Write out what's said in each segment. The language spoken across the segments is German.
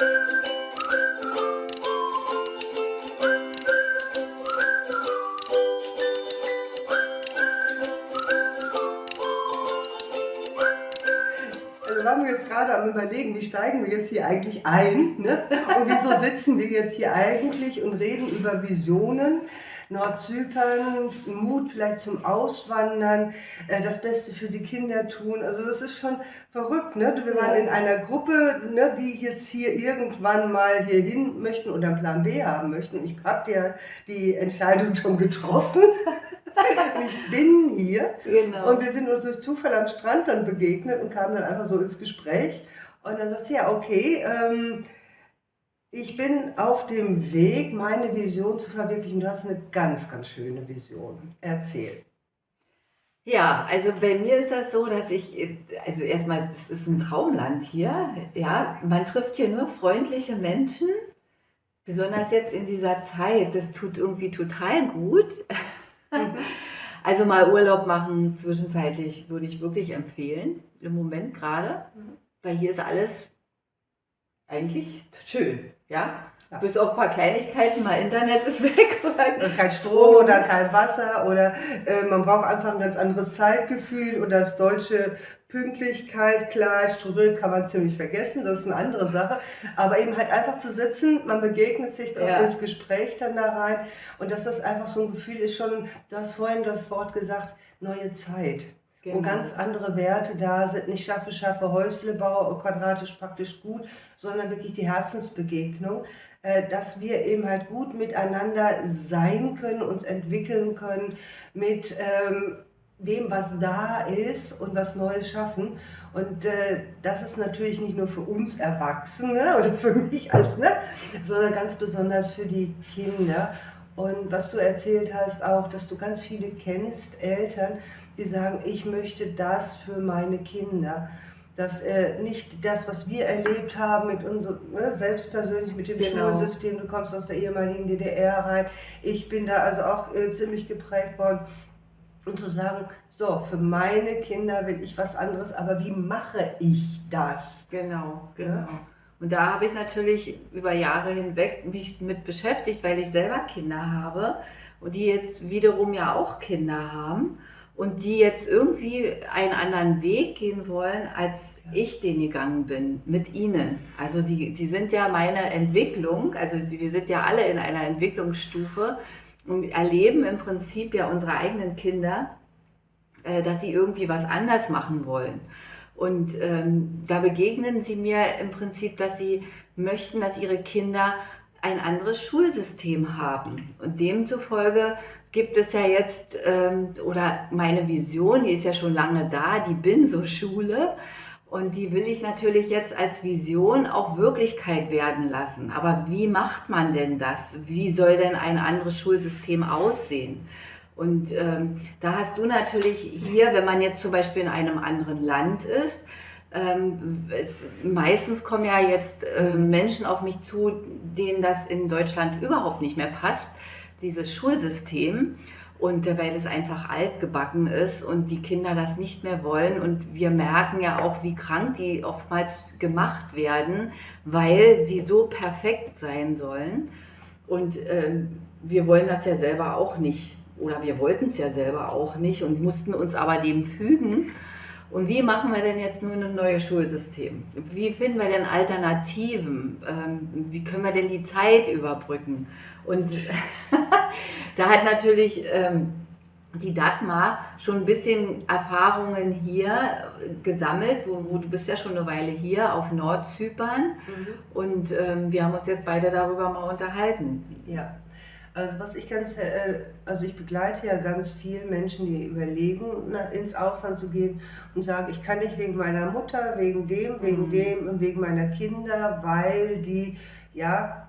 Also waren wir jetzt gerade am überlegen, wie steigen wir jetzt hier eigentlich ein ne? und wieso sitzen wir jetzt hier eigentlich und reden über Visionen. Nordzypern, Mut vielleicht zum Auswandern, äh, das Beste für die Kinder tun. Also das ist schon verrückt. Ne? Wir waren in einer Gruppe, ne, die jetzt hier irgendwann mal hier hin möchten oder einen Plan B haben möchten. Ich habe ja die Entscheidung schon getroffen. ich bin hier. Genau. Und wir sind uns durch Zufall am Strand dann begegnet und kamen dann einfach so ins Gespräch. Und dann sagt sie, ja, okay, ähm, ich bin auf dem Weg, meine Vision zu verwirklichen. Du hast eine ganz, ganz schöne Vision. Erzähl. Ja, also bei mir ist das so, dass ich, also erstmal, es ist ein Traumland hier. Ja, man trifft hier nur freundliche Menschen. Besonders jetzt in dieser Zeit, das tut irgendwie total gut. Mhm. Also mal Urlaub machen zwischenzeitlich würde ich wirklich empfehlen, im Moment gerade, mhm. weil hier ist alles eigentlich schön, ja. Ja. Bis auf ein paar Kleinigkeiten, mal Internet ist weg. Und kein Strom oder kein Wasser oder äh, man braucht einfach ein ganz anderes Zeitgefühl und das deutsche Pünktlichkeit, klar, strukturiert kann man ziemlich vergessen, das ist eine andere Sache. Aber eben halt einfach zu sitzen, man begegnet sich, kommt ja. ins Gespräch dann da rein und dass das einfach so ein Gefühl ist schon, du hast vorhin das Wort gesagt, neue Zeit. Genau. Wo ganz andere Werte da sind, nicht schaffe, schaffe, Häuslebau, quadratisch praktisch gut, sondern wirklich die Herzensbegegnung. Äh, dass wir eben halt gut miteinander sein können, uns entwickeln können mit ähm, dem, was da ist und was Neues schaffen. Und äh, das ist natürlich nicht nur für uns Erwachsene oder für mich als, ne, sondern ganz besonders für die Kinder. Und was du erzählt hast, auch, dass du ganz viele kennst, Eltern, die sagen, ich möchte das für meine Kinder dass äh, nicht das, was wir erlebt haben mit unserem, ne, selbst persönlich mit dem genau. Schulsystem, du kommst aus der ehemaligen DDR rein, ich bin da also auch äh, ziemlich geprägt worden, und zu sagen, so, für meine Kinder will ich was anderes, aber wie mache ich das? Genau, genau. Ja? Und da habe ich natürlich über Jahre hinweg mich mit beschäftigt, weil ich selber Kinder habe und die jetzt wiederum ja auch Kinder haben und die jetzt irgendwie einen anderen Weg gehen wollen, als ich den gegangen bin, mit ihnen. Also sie, sie sind ja meine Entwicklung, also wir sind ja alle in einer Entwicklungsstufe und erleben im Prinzip ja unsere eigenen Kinder, äh, dass sie irgendwie was anders machen wollen. Und ähm, da begegnen sie mir im Prinzip, dass sie möchten, dass ihre Kinder ein anderes Schulsystem haben. Und demzufolge gibt es ja jetzt, ähm, oder meine Vision, die ist ja schon lange da, die Bin-So-Schule. Und die will ich natürlich jetzt als Vision auch Wirklichkeit werden lassen. Aber wie macht man denn das? Wie soll denn ein anderes Schulsystem aussehen? Und ähm, da hast du natürlich hier, wenn man jetzt zum Beispiel in einem anderen Land ist, ähm, es, meistens kommen ja jetzt äh, Menschen auf mich zu, denen das in Deutschland überhaupt nicht mehr passt, dieses Schulsystem und weil es einfach altgebacken ist und die Kinder das nicht mehr wollen. Und wir merken ja auch, wie krank die oftmals gemacht werden, weil sie so perfekt sein sollen. Und ähm, wir wollen das ja selber auch nicht. Oder wir wollten es ja selber auch nicht und mussten uns aber dem fügen. Und wie machen wir denn jetzt nun ein neues Schulsystem? Wie finden wir denn Alternativen? Ähm, wie können wir denn die Zeit überbrücken? Und da hat natürlich ähm, die Dagmar schon ein bisschen Erfahrungen hier gesammelt, wo, wo, du bist ja schon eine Weile hier auf Nordzypern mhm. und ähm, wir haben uns jetzt beide darüber mal unterhalten. Ja, also was ich ganz, äh, also ich begleite ja ganz viele Menschen, die überlegen, ins Ausland zu gehen und sagen, ich kann nicht wegen meiner Mutter, wegen dem, wegen mhm. dem und wegen meiner Kinder, weil die ja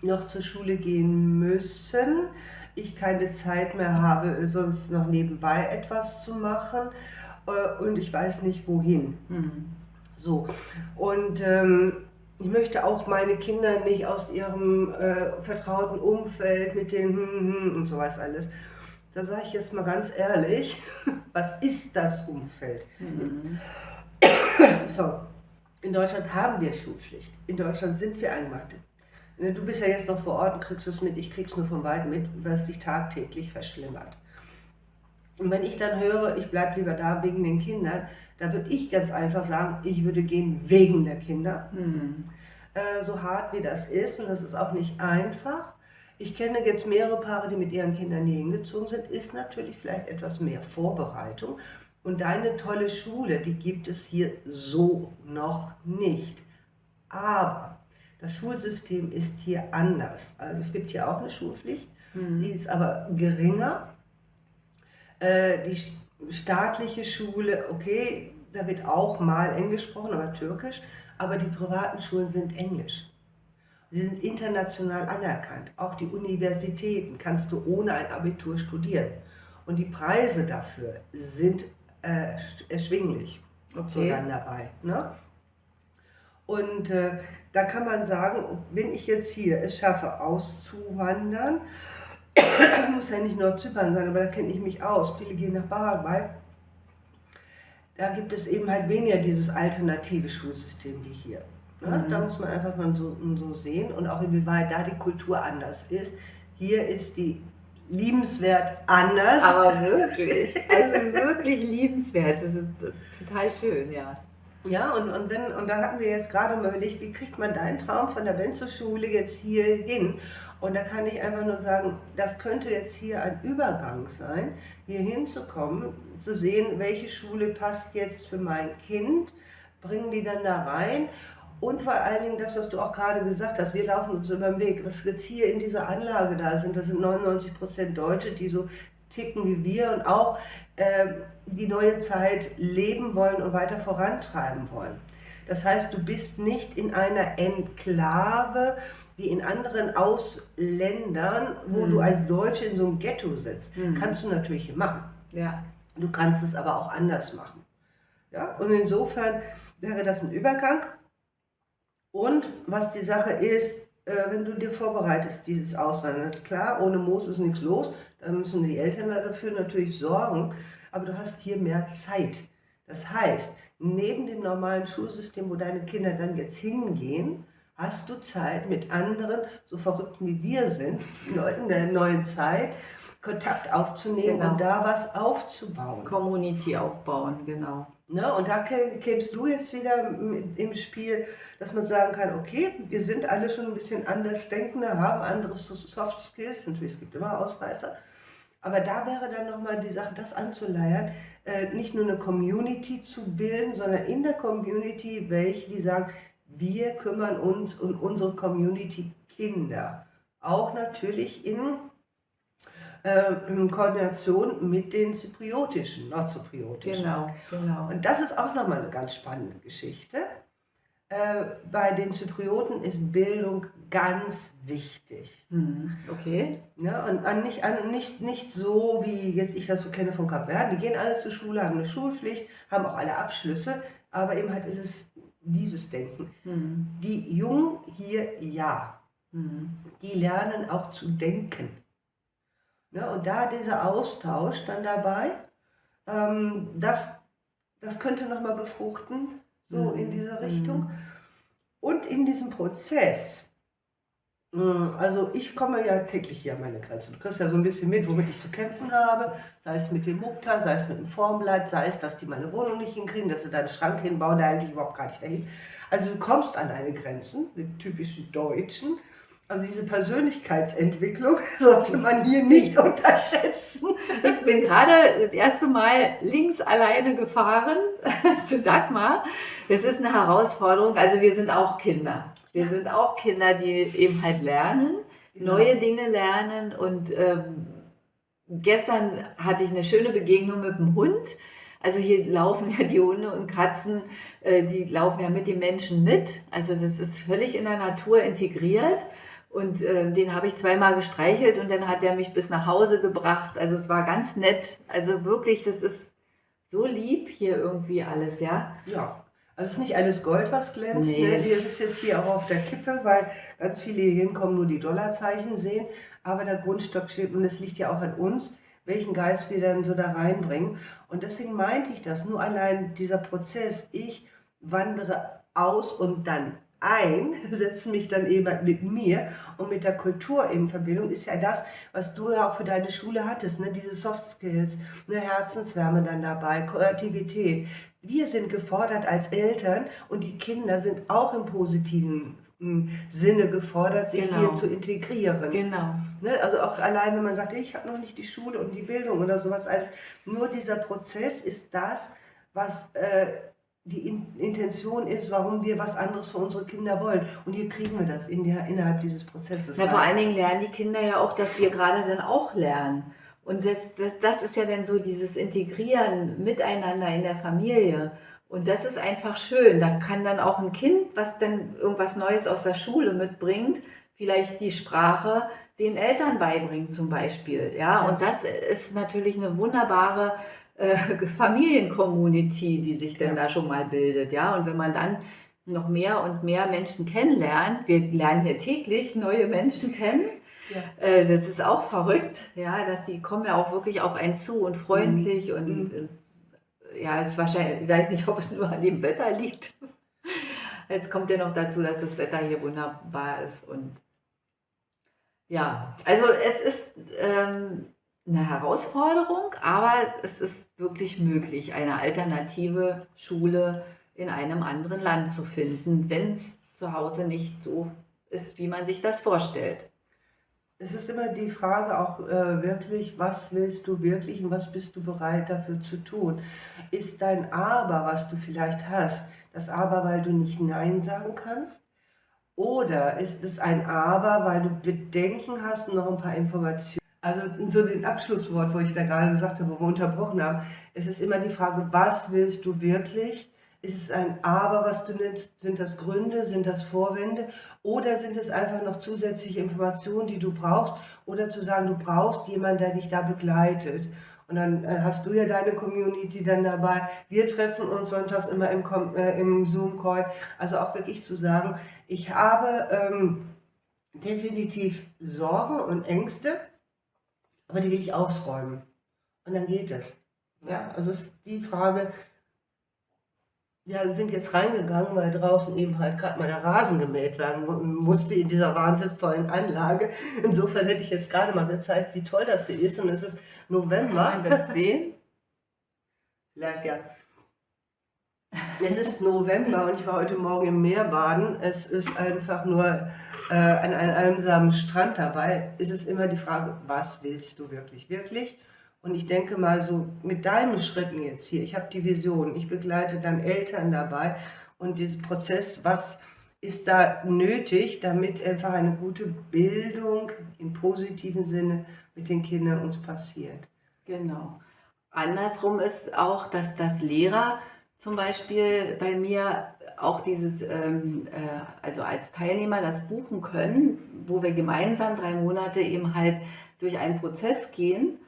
noch zur Schule gehen müssen, ich keine Zeit mehr habe, sonst noch nebenbei etwas zu machen äh, und ich weiß nicht wohin. Mhm. So, und ähm, ich möchte auch meine Kinder nicht aus ihrem äh, vertrauten Umfeld mit den hm, hm, hm und so was alles. Da sage ich jetzt mal ganz ehrlich, was ist das Umfeld? Mhm. So, In Deutschland haben wir Schulpflicht. In Deutschland sind wir eingemacht. Ne, du bist ja jetzt noch vor Ort und kriegst es mit, ich krieg's nur von weit mit, was sich tagtäglich verschlimmert. Und wenn ich dann höre, ich bleibe lieber da wegen den Kindern, da würde ich ganz einfach sagen, ich würde gehen wegen der Kinder. Mhm. Äh, so hart wie das ist, und das ist auch nicht einfach. Ich kenne jetzt mehrere Paare, die mit ihren Kindern hier hingezogen sind, ist natürlich vielleicht etwas mehr Vorbereitung. Und deine tolle Schule, die gibt es hier so noch nicht. Aber das Schulsystem ist hier anders. Also es gibt hier auch eine Schulpflicht, mhm. die ist aber geringer. Äh, die staatliche Schule, okay, da wird auch mal Englisch gesprochen, aber Türkisch. Aber die privaten Schulen sind Englisch. Sie sind international anerkannt. Auch die Universitäten kannst du ohne ein Abitur studieren. Und die Preise dafür sind äh, erschwinglich. Okay. So dann dabei. Ne? Und äh, da kann man sagen, wenn ich jetzt hier es schaffe, auszuwandern, muss ja nicht nur Zypern sein, aber da kenne ich mich aus. Viele gehen nach Paraguay. Da gibt es eben halt weniger dieses alternative Schulsystem wie hier. Ne? Mhm. Da muss man einfach mal so, so sehen und auch inwieweit da die Kultur anders ist. Hier ist die liebenswert anders. Aber wirklich, also wirklich liebenswert. Das ist total schön, ja. Ja, und, und, wenn, und da hatten wir jetzt gerade mal überlegt, wie kriegt man deinen Traum von der Benzo-Schule jetzt hier hin? Und da kann ich einfach nur sagen, das könnte jetzt hier ein Übergang sein, hier hinzukommen, zu sehen, welche Schule passt jetzt für mein Kind, bringen die dann da rein und vor allen Dingen das, was du auch gerade gesagt hast, wir laufen uns über den Weg. Was jetzt hier in dieser Anlage da sind, das sind 99 Prozent Deutsche, die so ticken wie wir und auch äh, die neue Zeit leben wollen und weiter vorantreiben wollen. Das heißt, du bist nicht in einer Enklave wie in anderen Ausländern, wo mhm. du als Deutsche in so einem Ghetto sitzt. Mhm. Kannst du natürlich machen. Ja. Du kannst es aber auch anders machen. Ja? Und insofern wäre das ein Übergang. Und was die Sache ist, wenn du dir vorbereitest, dieses Auswandern, klar, ohne Moos ist nichts los, da müssen die Eltern dafür natürlich sorgen, aber du hast hier mehr Zeit. Das heißt, neben dem normalen Schulsystem, wo deine Kinder dann jetzt hingehen, hast du Zeit mit anderen, so Verrückten wie wir sind, Leuten der neuen Zeit, Kontakt aufzunehmen genau. und da was aufzubauen. Community aufbauen, genau. Ne? Und da kämst du jetzt wieder im Spiel, dass man sagen kann, okay, wir sind alle schon ein bisschen anders denkende, haben andere Soft Skills, natürlich, es gibt immer Ausreißer, aber da wäre dann nochmal die Sache, das anzuleiern, äh, nicht nur eine Community zu bilden, sondern in der Community welche, die sagen, wir kümmern uns um unsere Community Kinder. Auch natürlich in in Koordination mit den zypriotischen, nordzypriotischen. Genau, genau. Und das ist auch nochmal eine ganz spannende Geschichte. Äh, bei den Zyprioten ist Bildung ganz wichtig. Mhm. Okay. Ja, und an nicht, an nicht, nicht so, wie jetzt ich das so kenne von Kapverden. Die gehen alle zur Schule, haben eine Schulpflicht, haben auch alle Abschlüsse, aber eben halt ist es dieses Denken. Mhm. Die Jungen hier ja. Mhm. Die lernen auch zu denken. Ne? Und da dieser Austausch dann dabei, ähm, das, das könnte nochmal befruchten, so mhm. in dieser Richtung. Mhm. Und in diesem Prozess, hm, also ich komme ja täglich hier an meine Grenze. Du kriegst ja so ein bisschen mit, womit ich zu kämpfen habe, sei es mit dem Mukta, sei es mit dem Formblatt, sei es, dass die meine Wohnung nicht hinkriegen, dass sie da einen Schrank hinbauen, der eigentlich überhaupt gar nicht dahin. Also du kommst an deine Grenzen, die typischen Deutschen, also diese Persönlichkeitsentwicklung sollte man hier nicht unterschätzen. Ich bin gerade das erste Mal links alleine gefahren zu Dagmar. Das ist eine Herausforderung. Also wir sind auch Kinder. Wir sind auch Kinder, die eben halt lernen, neue Dinge lernen. Und ähm, gestern hatte ich eine schöne Begegnung mit dem Hund. Also hier laufen ja die Hunde und Katzen, äh, die laufen ja mit den Menschen mit. Also das ist völlig in der Natur integriert. Und äh, den habe ich zweimal gestreichelt und dann hat er mich bis nach Hause gebracht. Also es war ganz nett. Also wirklich, das ist so lieb hier irgendwie alles, ja? Ja. Also es ist nicht alles Gold, was glänzt. Nee. Ne? Das ist jetzt hier auch auf der Kippe, weil ganz viele hier hinkommen, nur die Dollarzeichen sehen. Aber der Grundstock steht und es liegt ja auch an uns, welchen Geist wir dann so da reinbringen. Und deswegen meinte ich das. Nur allein dieser Prozess, ich wandere aus und dann ein, setze mich dann eben mit mir und mit der Kultur in Verbindung, ist ja das, was du ja auch für deine Schule hattest, ne? diese Soft Skills, eine Herzenswärme dann dabei, Kreativität. Wir sind gefordert als Eltern und die Kinder sind auch im positiven hm, Sinne gefordert, sich genau. hier zu integrieren. Genau. Ne? Also auch allein, wenn man sagt, ich habe noch nicht die Schule und die Bildung oder sowas, als nur dieser Prozess ist das, was äh, die Intention ist, warum wir was anderes für unsere Kinder wollen. Und hier kriegen wir das in der, innerhalb dieses Prozesses. Na, vor allen Dingen lernen die Kinder ja auch, dass wir gerade dann auch lernen. Und das, das, das ist ja dann so dieses Integrieren miteinander in der Familie. Und das ist einfach schön. Da kann dann auch ein Kind, was dann irgendwas Neues aus der Schule mitbringt, vielleicht die Sprache den Eltern beibringen zum Beispiel. Ja, und das ist natürlich eine wunderbare äh, Familiencommunity, die sich denn ja. da schon mal bildet, ja. Und wenn man dann noch mehr und mehr Menschen kennenlernt, wir lernen hier täglich neue Menschen kennen, ja. Äh, das ist auch verrückt, ja, dass die kommen ja auch wirklich auf einen zu und freundlich mhm. und mhm. Äh, ja, ist wahrscheinlich, ich weiß nicht, ob es nur an dem Wetter liegt. Jetzt kommt ja noch dazu, dass das Wetter hier wunderbar ist und ja, also es ist ähm, eine Herausforderung, aber es ist wirklich möglich, eine alternative Schule in einem anderen Land zu finden, wenn es zu Hause nicht so ist, wie man sich das vorstellt. Es ist immer die Frage auch äh, wirklich, was willst du wirklich und was bist du bereit dafür zu tun? Ist dein Aber, was du vielleicht hast, das Aber, weil du nicht Nein sagen kannst? Oder ist es ein Aber, weil du Bedenken hast und noch ein paar Informationen? Also so den Abschlusswort, wo ich da gerade gesagt habe, wo wir unterbrochen haben, es ist immer die Frage, was willst du wirklich? Ist es ein Aber, was du nennst? Sind das Gründe? Sind das Vorwände? Oder sind es einfach noch zusätzliche Informationen, die du brauchst? Oder zu sagen, du brauchst jemanden, der dich da begleitet. Und dann äh, hast du ja deine Community dann dabei. Wir treffen uns sonntags immer im, äh, im Zoom-Call. Also auch wirklich zu sagen, ich habe ähm, definitiv Sorgen und Ängste aber die will ich ausräumen. Und dann geht es. Ja, also ist die Frage, wir sind jetzt reingegangen, weil draußen eben halt gerade mal der Rasen gemäht werden musste in dieser wahnsinnig tollen Anlage. Insofern hätte ich jetzt gerade mal gezeigt, wie toll das hier ist. Und es ist November. Kann man das sehen? Vielleicht ja. Es ist November und ich war heute Morgen im Meer baden. Es ist einfach nur äh, an einem einsamen Strand dabei, ist es immer die Frage, was willst du wirklich, wirklich? Und ich denke mal so mit deinen Schritten jetzt hier, ich habe die Vision, ich begleite dann Eltern dabei und diesen Prozess, was ist da nötig, damit einfach eine gute Bildung im positiven Sinne mit den Kindern uns passiert. Genau. Andersrum ist auch, dass das Lehrer zum Beispiel bei mir auch dieses, ähm, äh, also als Teilnehmer das buchen können, wo wir gemeinsam drei Monate eben halt durch einen Prozess gehen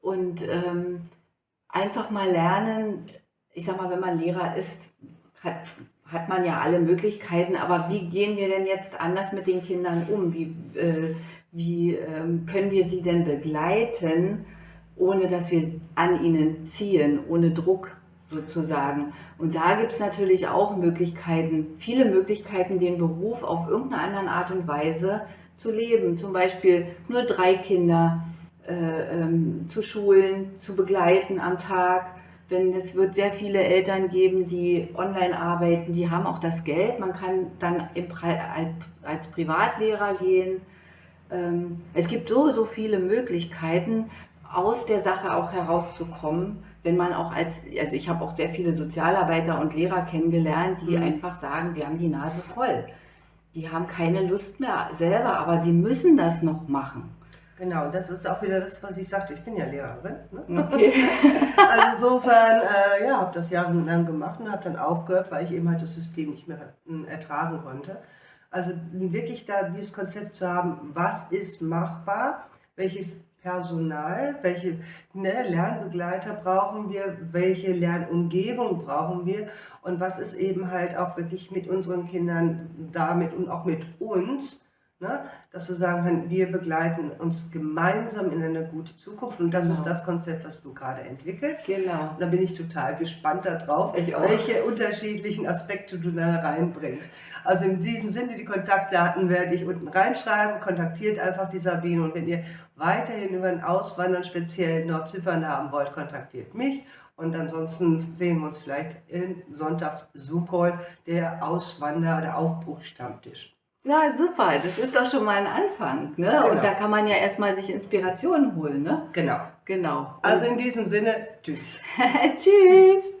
und ähm, einfach mal lernen, ich sag mal, wenn man Lehrer ist, hat, hat man ja alle Möglichkeiten, aber wie gehen wir denn jetzt anders mit den Kindern um? Wie, äh, wie ähm, können wir sie denn begleiten, ohne dass wir an ihnen ziehen, ohne Druck sozusagen. Und da gibt es natürlich auch Möglichkeiten, viele Möglichkeiten, den Beruf auf irgendeine andere Art und Weise zu leben. Zum Beispiel nur drei Kinder äh, ähm, zu schulen, zu begleiten am Tag. Wenn es wird sehr viele Eltern geben, die online arbeiten, die haben auch das Geld. Man kann dann im, als Privatlehrer gehen. Ähm, es gibt so, so viele Möglichkeiten, aus der Sache auch herauszukommen wenn man auch als, also ich habe auch sehr viele Sozialarbeiter und Lehrer kennengelernt, die mhm. einfach sagen, die haben die Nase voll. Die haben keine Lust mehr selber, aber sie müssen das noch machen. Genau, das ist auch wieder das, was ich sagte. Ich bin ja Lehrerin. Ne? Okay. also insofern, äh, ja, habe das jahrelang gemacht und habe dann aufgehört, weil ich eben halt das System nicht mehr äh, ertragen konnte. Also wirklich da dieses Konzept zu haben, was ist machbar, welches Personal, welche ne, Lernbegleiter brauchen wir, welche Lernumgebung brauchen wir und was ist eben halt auch wirklich mit unseren Kindern damit und auch mit uns Ne? Dass wir sagen wir begleiten uns gemeinsam in eine gute Zukunft und das genau. ist das Konzept, was du gerade entwickelst. Genau. Und da bin ich total gespannt darauf, welche unterschiedlichen Aspekte du da reinbringst. Also in diesem Sinne, die Kontaktdaten werde ich unten reinschreiben, kontaktiert einfach die Sabine und wenn ihr weiterhin über ein Auswandern speziell in Nordzypern haben wollt, kontaktiert mich und ansonsten sehen wir uns vielleicht in Sonntags Zoom-Call, der Auswander- oder Aufbruchstammtisch. Ja, super. Das ist doch schon mal ein Anfang. Ne? Genau. Und da kann man ja erstmal sich Inspiration holen. Ne? Genau. Genau. Also in diesem Sinne, tschüss. tschüss.